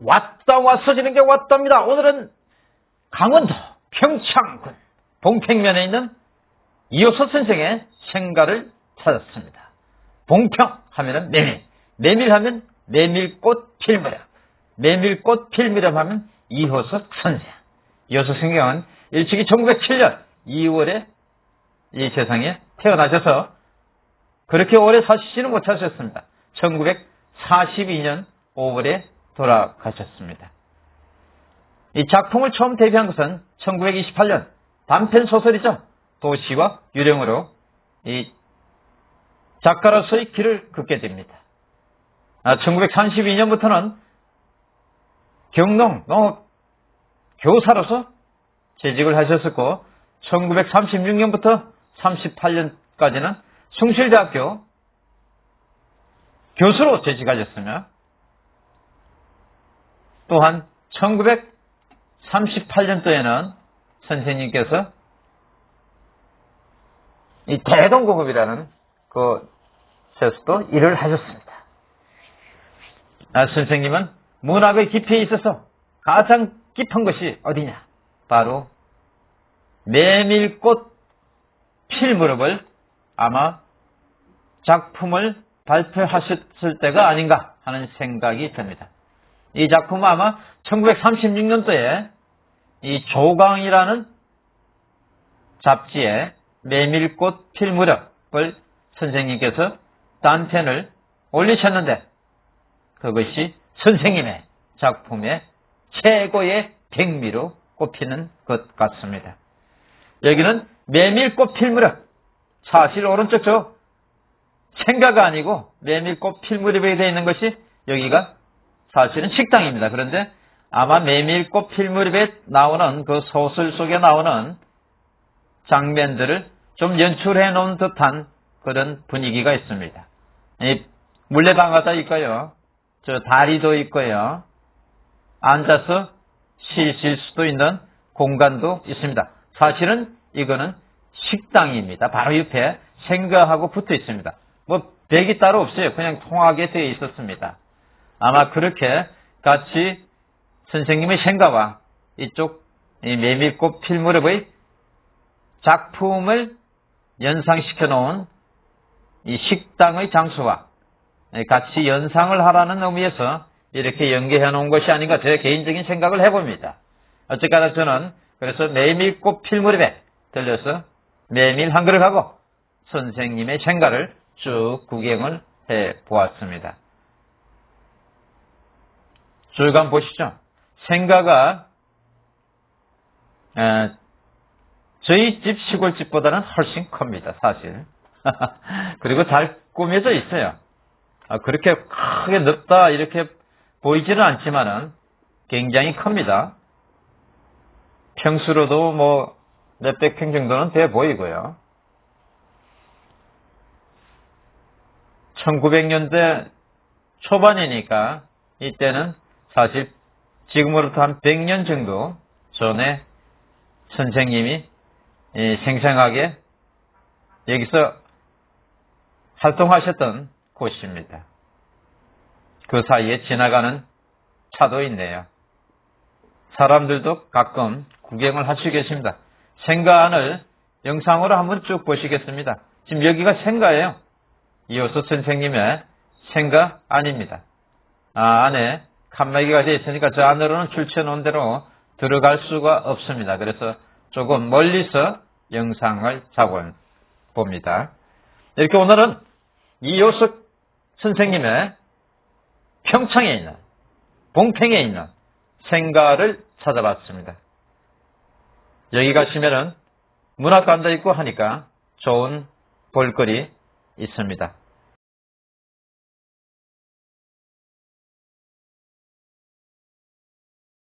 왔다 왔어지는 게 왔답니다. 오늘은 강원도 평창군 봉평면에 있는 이호서 선생의 생가를 찾았습니다. 봉평 하면은 메밀, 메밀 하면 메밀꽃 필 무렵, 메밀꽃 필 무렵 하면 이호석 선생. 이호석 선생은 일찍이 1907년 2월에 이 세상에 태어나셔서 그렇게 오래 사시지는 못하셨습니다. 1942년 5월에 돌아가셨습니다. 이 작품을 처음 데뷔한 것은 1928년 단편 소설이죠. 도시와 유령으로 이 작가로서의 길을 긋게 됩니다. 1932년부터는 아, 경농 농업 교사로서 재직을 하셨었고 1936년부터 38년까지는 숭실대학교 교수로 재직하셨으며 또한 1938년도에는 선생님께서 이 대동공업이라는 그 세서도 일을 하셨습니다. 아, 선생님은 문학의 깊이에 있어서 가장 깊은 것이 어디냐? 바로 메밀꽃 필 무렵을 아마 작품을 발표하셨을 때가 아닌가 하는 생각이 듭니다. 이 작품은 아마 1936년도에 이 조강이라는 잡지에 메밀꽃 필 무렵을 선생님께서 단편을 올리셨는데 그것이 선생님의 작품의 최고의 백미로 꼽히는 것 같습니다. 여기는 메밀꽃 필 무렵 사실 오른쪽 저 생가가 아니고 메밀꽃 필 무렵에 되어 있는 것이 여기가 사실은 식당입니다. 그런데 아마 메밀꽃 필무렵에 나오는 그 소설 속에 나오는 장면들을 좀 연출해 놓은 듯한 그런 분위기가 있습니다. 물레방아도 있고요. 저 다리도 있고요. 앉아서 쉬실 수도 있는 공간도 있습니다. 사실은 이거는 식당입니다. 바로 옆에 생가하고 붙어 있습니다. 뭐 벽이 따로 없어요. 그냥 통하게 되어 있었습니다. 아마 그렇게 같이 선생님의 생가와 이쪽 메밀꽃 필무렵의 작품을 연상시켜 놓은 이 식당의 장소와 같이 연상을 하라는 의미에서 이렇게 연계해 놓은 것이 아닌가 제 개인적인 생각을 해봅니다. 어쨌거나 저는 그래서 메밀꽃 필무렵에 들려서 메밀 한 그릇하고 선생님의 생가를 쭉 구경을 해 보았습니다. 쭉 한번 보시죠. 생가가 저희 집 시골집보다는 훨씬 큽니다. 사실. 그리고 잘 꾸며져 있어요. 아, 그렇게 크게 넓다 이렇게 보이지는 않지만은 굉장히 큽니다. 평수로도 뭐 몇백 평 정도는 돼 보이고요. 1900년대 초반이니까 이때는 사실 지금으로부터 한 100년 정도 전에 선생님이 생생하게 여기서 활동하셨던 곳입니다. 그 사이에 지나가는 차도 있네요. 사람들도 가끔 구경을 하시고 계십니다. 생가안을 영상으로 한번 쭉 보시겠습니다. 지금 여기가 생가예요. 이호수 선생님의 생가 아닙니다. 아, 안에 칸막이가 되어 있으니까 저 안으로는 출처 놓은 대로 들어갈 수가 없습니다. 그래서 조금 멀리서 영상을 잡아봅니다. 이렇게 오늘은 이효석 선생님의 평창에 있는 봉평에 있는 생가를 찾아봤습니다. 여기 가시면은 문학관도 있고 하니까 좋은 볼거리 있습니다.